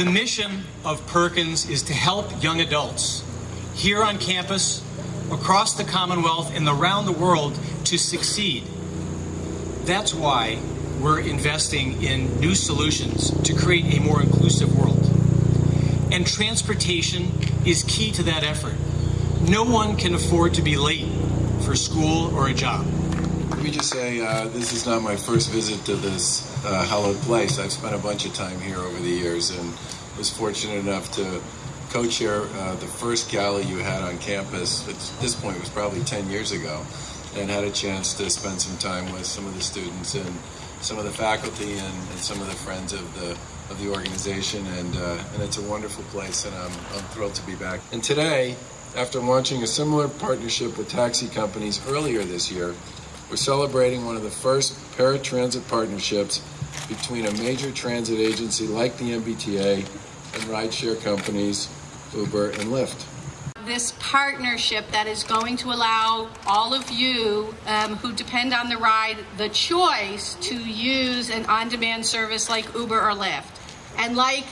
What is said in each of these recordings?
The mission of Perkins is to help young adults here on campus, across the Commonwealth, and around the world to succeed. That's why we're investing in new solutions to create a more inclusive world. And transportation is key to that effort. No one can afford to be late for school or a job. Let me just say, uh, this is not my first visit to this uh, hallowed place. I've spent a bunch of time here over the years and was fortunate enough to co-chair uh, the first gala you had on campus, which at this point was probably 10 years ago, and had a chance to spend some time with some of the students and some of the faculty and, and some of the friends of the of the organization, and uh, and it's a wonderful place, and I'm, I'm thrilled to be back. And today, after launching a similar partnership with taxi companies earlier this year, we're celebrating one of the first paratransit partnerships between a major transit agency like the MBTA and rideshare companies Uber and Lyft. This partnership that is going to allow all of you um, who depend on the ride the choice to use an on-demand service like Uber or Lyft. And like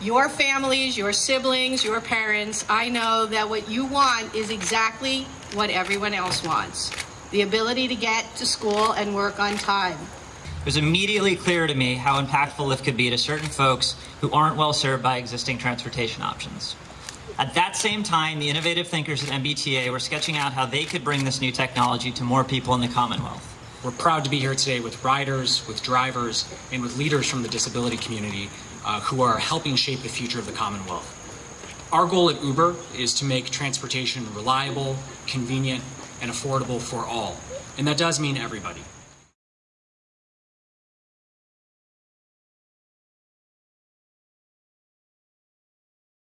your families, your siblings, your parents, I know that what you want is exactly what everyone else wants. The ability to get to school and work on time. It was immediately clear to me how impactful Lyft could be to certain folks who aren't well served by existing transportation options. At that same time, the innovative thinkers at MBTA were sketching out how they could bring this new technology to more people in the Commonwealth. We're proud to be here today with riders, with drivers, and with leaders from the disability community uh, who are helping shape the future of the Commonwealth. Our goal at Uber is to make transportation reliable, convenient, and affordable for all. And that does mean everybody.